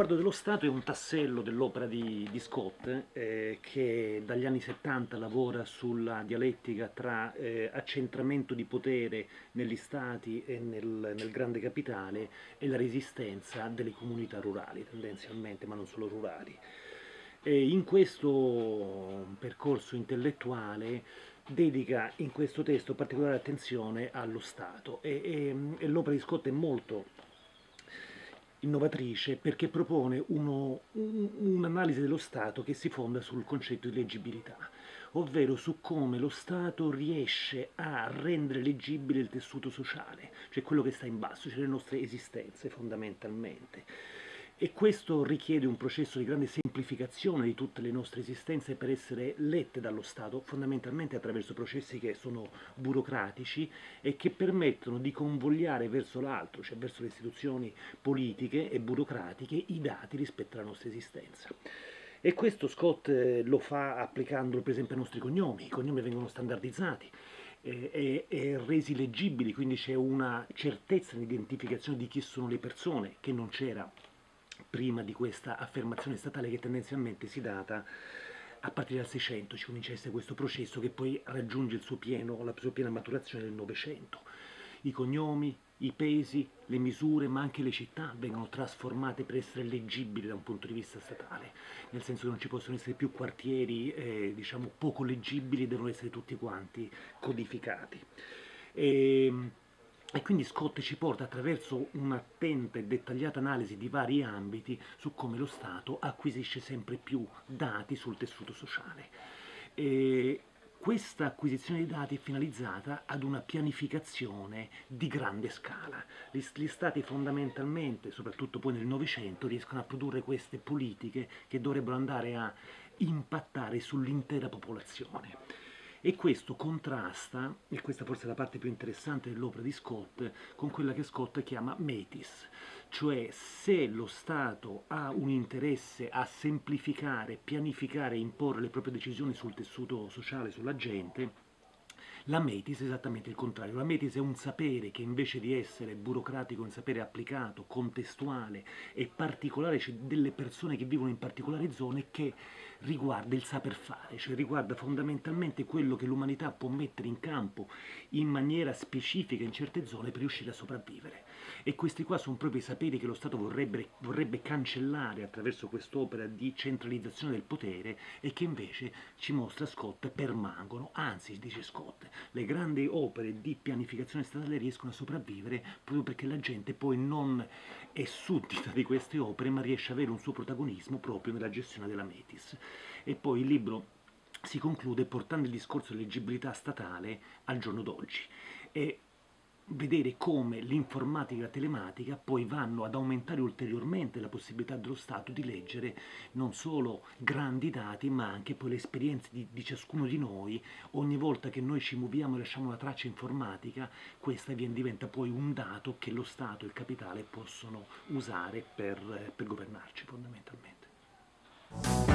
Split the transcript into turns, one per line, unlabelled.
sguardo dello Stato è un tassello dell'opera di, di, Scott eh, che dagli anni 70 lavora sulla dialettica tra eh, accentramento di potere negli Stati e nel, nel, grande capitale e la resistenza delle comunità rurali tendenzialmente, ma non solo rurali. E in questo percorso intellettuale dedica in questo testo particolare attenzione allo Stato e, e, e l'opera di Scott è molto innovatrice perché propone un'analisi un dello Stato che si fonda sul concetto di leggibilità, ovvero su come lo Stato riesce a rendere leggibile il tessuto sociale, cioè quello che sta in basso, cioè le nostre esistenze fondamentalmente e questo richiede un processo di grande semplificazione di tutte le nostre esistenze per essere lette dallo Stato, fondamentalmente attraverso processi che sono burocratici e che permettono di convogliare verso l'altro, cioè verso le istituzioni politiche e burocratiche, i dati rispetto alla nostra esistenza. E questo Scott eh, lo fa applicandolo per esempio ai nostri cognomi, i cognomi vengono standardizzati, e, e, resi leggibili, quindi c'è una certezza di identificazione di chi sono le persone che non c'era prima di questa affermazione statale che tendenzialmente si data a partire dal 600 ci comincia a essere questo processo che poi raggiunge il suo pieno, la sua piena maturazione nel Novecento. I cognomi, i pesi, le misure, ma anche le città vengono trasformate per essere leggibili da un punto di vista statale, nel senso che non ci possono essere più quartieri eh, diciamo poco leggibili, devono essere tutti quanti codificati. E, ehm, e quindi Scott ci porta attraverso un'attenta e dettagliata analisi di vari ambiti su come lo Stato acquisisce sempre più dati sul tessuto sociale. E questa acquisizione di dati è finalizzata ad una pianificazione di grande scala. Gli, gli Stati fondamentalmente, soprattutto poi nel Novecento, riescono a produrre queste politiche che dovrebbero andare a impattare sull'intera popolazione e questo contrasta, e questa forse è la parte più interessante dell'opera di Scott, con quella che Scott chiama metis, cioè se lo Stato ha un interesse a semplificare, pianificare e imporre le proprie decisioni sul tessuto sociale, sulla gente, la metis è esattamente il contrario, la metis è un sapere che invece di essere burocratico, un sapere applicato, contestuale e particolare, cioè delle persone che vivono in particolari zone, che riguarda il saper fare, cioè riguarda fondamentalmente quello che l'umanità può mettere in campo in maniera specifica in certe zone per riuscire a sopravvivere. E questi qua sono proprio i saperi che lo Stato vorrebbe, vorrebbe cancellare attraverso quest'opera di centralizzazione del potere e che invece ci mostra Scott permangono, anzi, dice Scott, le grandi opere di pianificazione statale riescono a sopravvivere proprio perché la gente poi non è suddita di queste opere ma riesce ad avere un suo protagonismo proprio nella gestione della Metis. E poi il libro si conclude portando il discorso di leggibilità statale al giorno d'oggi e vedere come l'informatica e la telematica poi vanno ad aumentare ulteriormente la possibilità dello Stato di leggere non solo grandi dati ma anche poi le esperienze di, di ciascuno di noi. Ogni volta che noi ci muoviamo e lasciamo una traccia informatica questa diventa poi un dato che lo Stato e il capitale possono usare per, per governarci fondamentalmente